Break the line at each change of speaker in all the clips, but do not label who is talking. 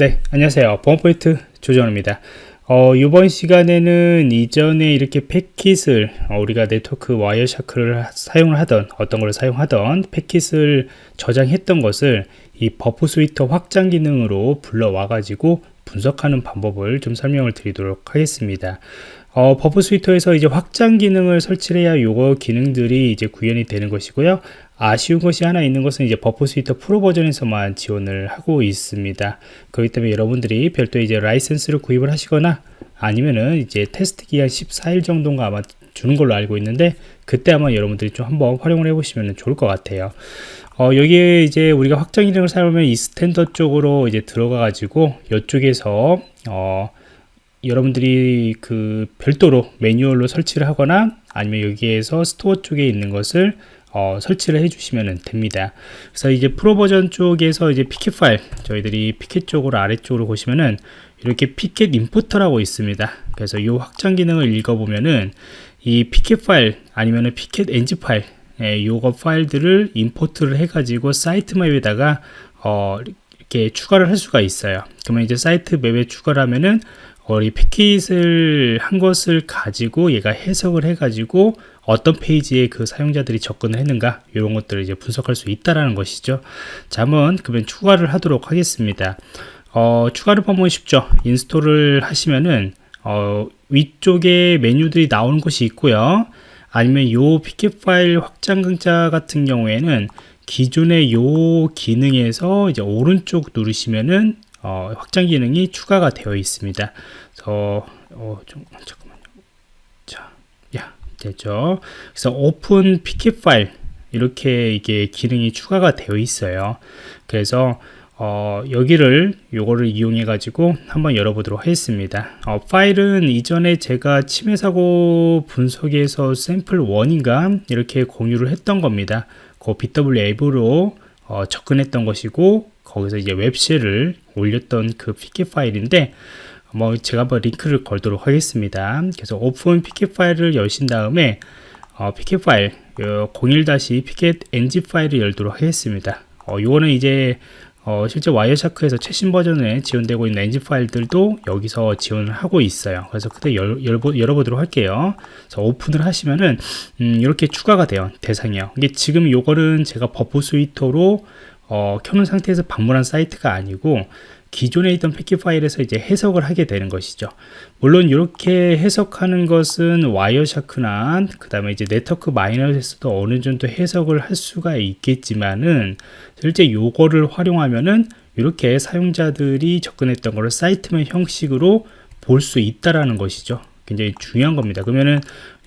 네, 안녕하세요. 보안프로젝트 조정원입니다. 어, 이번 시간에는 이전에 이렇게 패킷을 어, 우리가 네트워크 Wireshark를 사용을 하던 어떤 걸 사용하던 패킷을 저장했던 것을 이 Burp Suite 확장 기능으로 불러와 가지고 분석하는 방법을 좀 설명을 드리도록 하겠습니다. 어, Burp Suite에서 이제 확장 기능을 설치를 해야 요거 기능들이 이제 구현이 되는 것이고요. 아쉬운 것이 하나 있는 것은 이제 Burp Suite 프로 버전에서만 지원을 하고 있습니다. 그렇기 때문에 여러분들이 별도의 이제 라이센스를 구입을 하시거나 아니면은 이제 테스트 기간 14일 정도인가 아마 주는 걸로 알고 있는데 그때 아마 여러분들이 좀 한번 활용을 해 보시면 좋을 것 같아요. 어, 여기에 이제 우리가 확장 기능을 사용하면 이 Extender 쪽으로 이제 들어가 가지고 이쪽에서 어, 여러분들이 그 별도로 매뉴얼로 설치를 하거나 아니면 여기에서 store 쪽에 있는 것을 어, 설치를 해주시면 됩니다. 그래서 이제 프로 버전 쪽에서 이제 PCAP 파일 저희들이 PCAP 쪽으로 아래쪽으로 보시면은 이렇게 PCAP Importer라고 있습니다. 그래서 이 확장 기능을 읽어보면은 이 PCAP 파일 아니면은 PCAP NG 파일 예, 요거 파일들을 import를 해가지고 site map에다가 어, 이렇게 추가를 할 수가 있어요. 그러면 이제 site map에 추가를 하면은 이 패킷을 한 것을 가지고 얘가 해석을 해가지고 어떤 페이지에 그 사용자들이 접근을 했는가 이런 것들을 이제 분석할 수 있다라는 것이죠. 자, 한번 그러면 추가를 하도록 하겠습니다. 어, 추가를 보면 쉽죠. install을 하시면은 어, 위쪽에 메뉴들이 나오는 것이 있고요. 아니면 요 PCAP 파일 확장자 같은 경우에는 기존의 요 기능에서 이제 오른쪽 누르시면은 어, 확장 기능이 추가가 되어 있습니다. 그래서 어, 좀 잠깐만요. 자, 야 됐죠. 그래서 open PCAP file 이렇게 이게 기능이 추가가 되어 있어요. 그래서 어, 여기를 요거를 이용해 가지고 한번 열어보도록 하겠습니다 어, 파일은 이전에 제가 침해 사고 분석에서 샘플 1인가 이렇게 공유를 했던 겁니다 그 bWAPP으로 어, 접근했던 것이고 거기서 이제 web shell을 올렸던 그 PCAP 파일인데 뭐 제가 한번 링크를 걸도록 하겠습니다. 그래서 open PCAP file을 여신 다음에 어, PCAP 파일 01- PCAP ng 파일을 열도록 하겠습니다. 어, 요거는 이제 어, 실제 Wireshark에서 최신 버전에 지원되고 있는 엔진 파일들도 여기서 지원을 하고 있어요. 그래서 그때 열, 열, 열어보도록 할게요. 그래서 오픈을 하시면은 음, 이렇게 추가가 돼요. 대상이요. 이게 지금 요거는 제가 Burp Suite로 어, 켜놓은 상태에서 방문한 사이트가 아니고 기존에 있던 패킷 파일에서 이제 해석을 하게 되는 것이죠. 물론 이렇게 해석하는 것은 와이어샤크나 그 다음에 이제 네트워크 마이너에서도 어느 정도 해석을 할 수가 있겠지만은 실제 요거를 활용하면은 이렇게 사용자들이 접근했던 거를 사이트맵 형식으로 볼 수 있다라는 것이죠. 굉장히 중요한 겁니다. 그러면은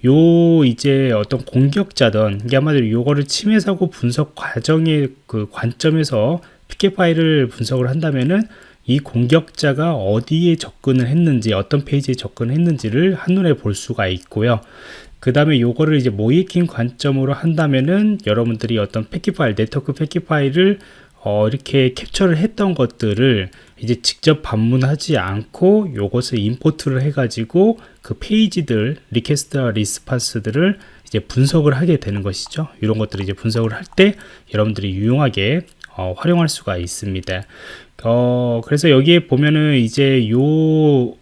요 이제 어떤 공격자든 이게 아마도 요거를 침해 사고 분석 과정의 그 관점에서 PCAP 파일을 분석을 한다면은 이 공격자가 어디에 접근을 했는지 어떤 페이지에 접근했는지를 한눈에 볼 수가 있고요 그 다음에 요거를 이제 모의해킹 관점으로 한다면은 여러분들이 어떤 패킷 파일 네트워크 패킷 파일을 어, 이렇게 캡처를 했던 것들을 이제 직접 방문하지 않고 요것을 import를 해가지고 그 페이지들 request response들을 이제 분석을 하게 되는 것이죠. 이런 것들을 이제 분석을 할 때 여러분들이 유용하게 어, 활용할 수가 있습니다. 어, 그래서 여기에 보면은 이제 요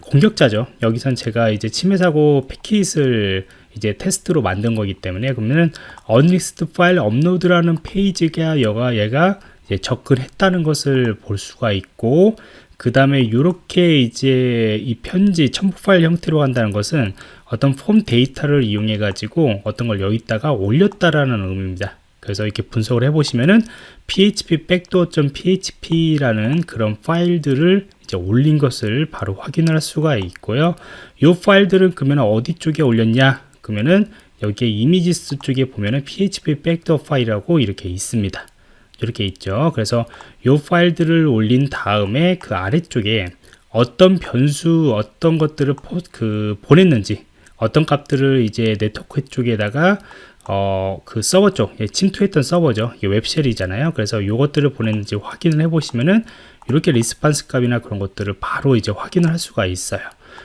공격자죠. 여기선 제가 이제 침해 사고 패킷을 이제 테스트로 만든 거기 때문에 그러면은 unlist 파일 업로드라는 페이지가 여가 얘가 이제 접근했다는 것을 볼 수가 있고 그 다음에 이렇게 이제 이 편지 첨부 파일 형태로 한다는 것은 어떤 폼 데이터를 이용해 가지고 어떤 걸 여기다가 올렸다라는 의미입니다. 그래서 이렇게 분석을 해보시면은 php backdoor.php라는 그런 파일들을 이제 올린 것을 바로 확인할 수가 있고요. 이 파일들은 그러면 어디 쪽에 올렸냐? 그러면은 여기에 이미지스 쪽에 보면은 php backdoor 파일이라고 이렇게 있습니다. 이렇게 있죠. 그래서 이 파일들을 올린 다음에 그 아래쪽에 어떤 변수, 어떤 것들을 포, 그 보냈는지, 어떤 값들을 이제 네트워크 쪽에다가 어, 그 서버 쪽, 예, 침투했던 서버죠. 이게 web shell이잖아요. 그래서 이것들을 보냈는지 확인을 해 보시면은 이렇게 response 값이나 그런 것들을 바로 이제 확인을 할 수가 있어요.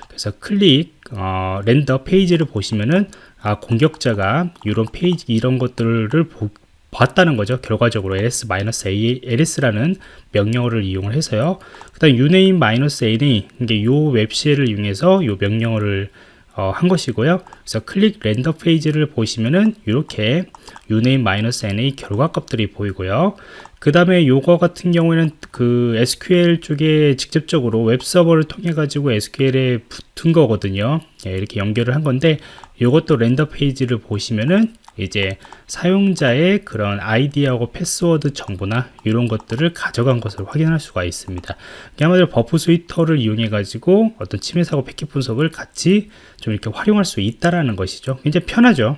그래서 클릭, 어, render 페이지를 보시면은 아, 공격자가 이런 페이지, 이런 것들을 보, 봤다는 거죠. 결과적으로 ls-a ls라는 명령어를 이용을 해서요. 그 다음 uname-n이 이게 요 web shell을 이용해서 요 명령어를 어, 한 것이고요. 그래서 클릭 render 페이지를 보시면은 이렇게 uname-n의 결과 값들이 보이고요. 그 다음에 요거 같은 경우에는 그 SQL 쪽에 직접적으로 웹 서버를 통해 가지고 SQL에 붙은 거거든요. 예, 이렇게 연결을 한 건데 요것도 render 페이지를 보시면은 이제 사용자의 그런 아이디하고 패스워드 정보나 이런 것들을 가져간 것을 확인할 수가 있습니다. 한마디로 Burp Suite를 이용해 가지고 어떤 침해 사고 패킷 분석을 같이 좀 이렇게 활용할 수 있다라는 것이죠. 굉장히 편하죠.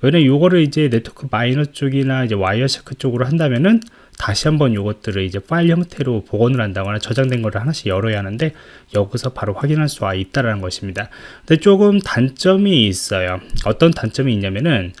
왜냐면 요거를 이제 Network Miner 쪽이나 이제 Wireshark 쪽으로 한다면은 다시 한번 요것들을 이제 파일 형태로 복원을 한다거나 저장된 거를 하나씩 열어야 하는데 여기서 바로 확인할 수가 있다라는 것입니다. 근데 조금 단점이 있어요. 어떤 단점이 있냐면은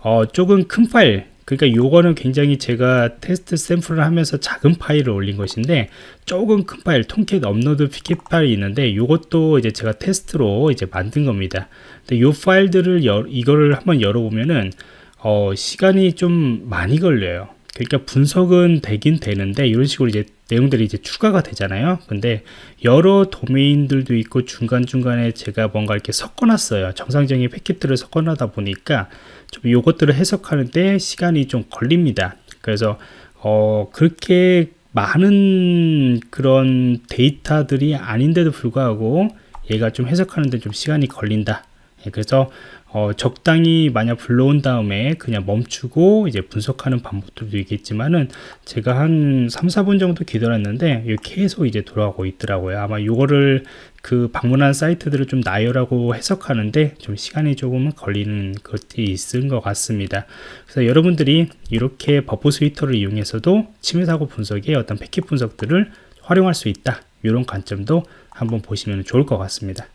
어, 조금 큰 파일 그러니까 요거는 굉장히 제가 테스트 샘플을 하면서 작은 파일을 올린 것인데 조금 큰 파일 통캣 업로드 피켓 파일이 있는데 요것도 이제 제가 테스트로 이제 만든 겁니다 근데 요 파일들을 열, 이거를 한번 열어보면은 어, 시간이 좀 많이 걸려요 그러니까 분석은 되긴 되는데 이런 식으로 이제 내용들이 이제 추가가 되잖아요. 근데 여러 도메인들도 있고 중간중간에 제가 뭔가 이렇게 섞어놨어요. 정상적인 패킷들을 섞어놔다 보니까 좀 요것들을 해석하는데 시간이 좀 걸립니다. 그래서 어 그렇게 많은 그런 데이터들이 아닌데도 불구하고 얘가 좀 해석하는데 좀 시간이 걸린다. 예, 그래서 어, 적당히 만약 불러온 다음에 그냥 멈추고 이제 분석하는 방법들도 있겠지만은 제가 한 3, 4분 정도 기다렸는데 계속 이제 돌아가고 있더라고요. 아마 이거를 그 방문한 사이트들을 좀 나열하고 해석하는데 좀 시간이 조금 걸리는 것이 있은 것 같습니다. 그래서 여러분들이 이렇게 Burp Suite를 이용해서도 침해 사고 분석의 어떤 패킷 분석들을 활용할 수 있다. 이런 관점도 한번 보시면 좋을 것 같습니다.